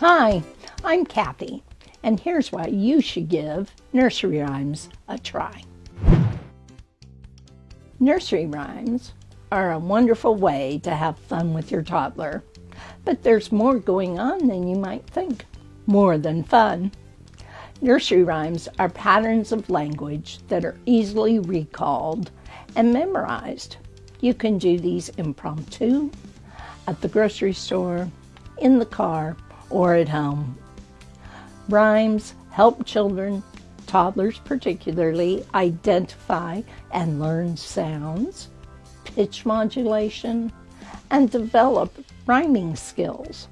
Hi, I'm Kathy, and here's why you should give nursery rhymes a try. Nursery rhymes are a wonderful way to have fun with your toddler, but there's more going on than you might think, more than fun. Nursery rhymes are patterns of language that are easily recalled and memorized. You can do these impromptu, at the grocery store, in the car, or at home. Rhymes help children, toddlers particularly, identify and learn sounds, pitch modulation, and develop rhyming skills.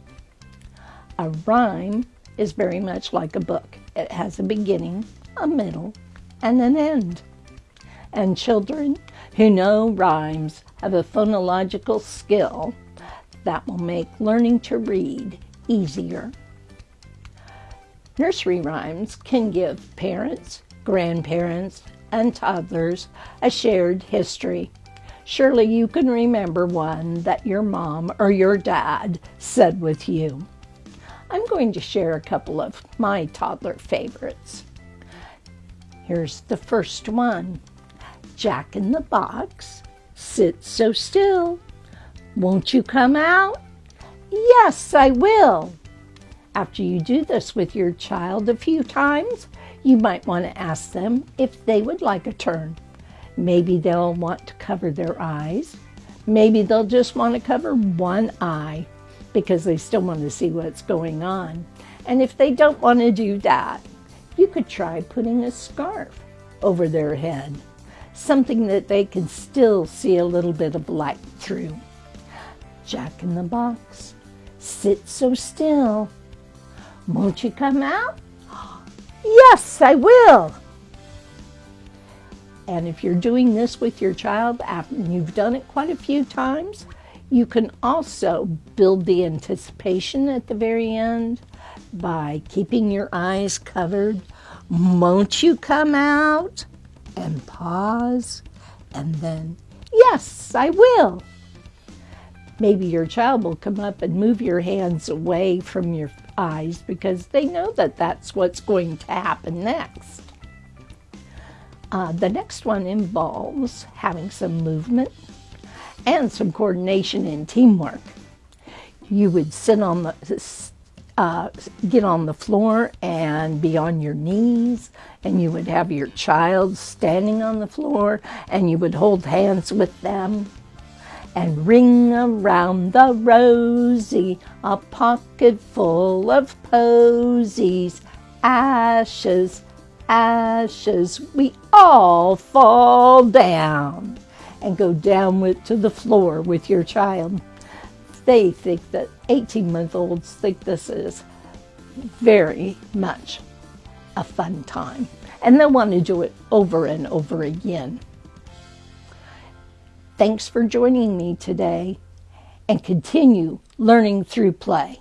A rhyme is very much like a book. It has a beginning, a middle, and an end. And children who know rhymes have a phonological skill that will make learning to read easier. Nursery rhymes can give parents, grandparents, and toddlers a shared history. Surely you can remember one that your mom or your dad said with you. I'm going to share a couple of my toddler favorites. Here's the first one. Jack in the box, sit so still. Won't you come out? Yes, I will. After you do this with your child a few times, you might want to ask them if they would like a turn. Maybe they'll want to cover their eyes. Maybe they'll just want to cover one eye because they still want to see what's going on. And if they don't want to do that, you could try putting a scarf over their head, something that they can still see a little bit of light through. Jack in the box Sit so still. Won't you come out? Yes, I will. And if you're doing this with your child after you've done it quite a few times, you can also build the anticipation at the very end by keeping your eyes covered. Won't you come out? And pause, and then, yes, I will. Maybe your child will come up and move your hands away from your eyes because they know that that's what's going to happen next. Uh, the next one involves having some movement and some coordination and teamwork. You would sit on the, uh, get on the floor and be on your knees, and you would have your child standing on the floor, and you would hold hands with them and ring around the rosy a pocket full of posies. Ashes, ashes, we all fall down and go down with, to the floor with your child. They think that 18 month olds think this is very much a fun time and they want to do it over and over again. Thanks for joining me today and continue learning through play.